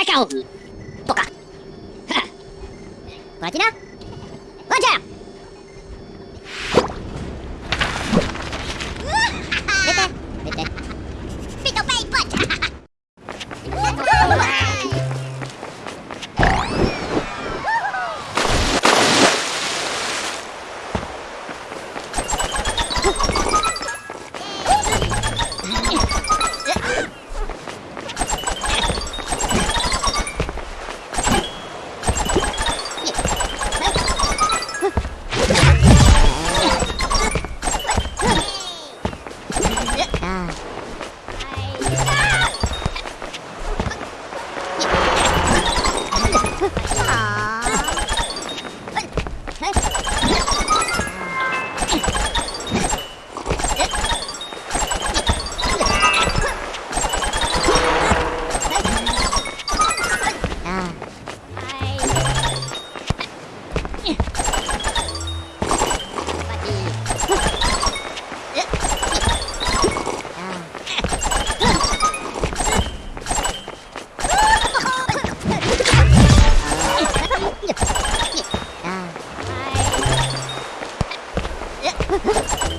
キャキャオとか。わちなわちゃハ Ha ha ha!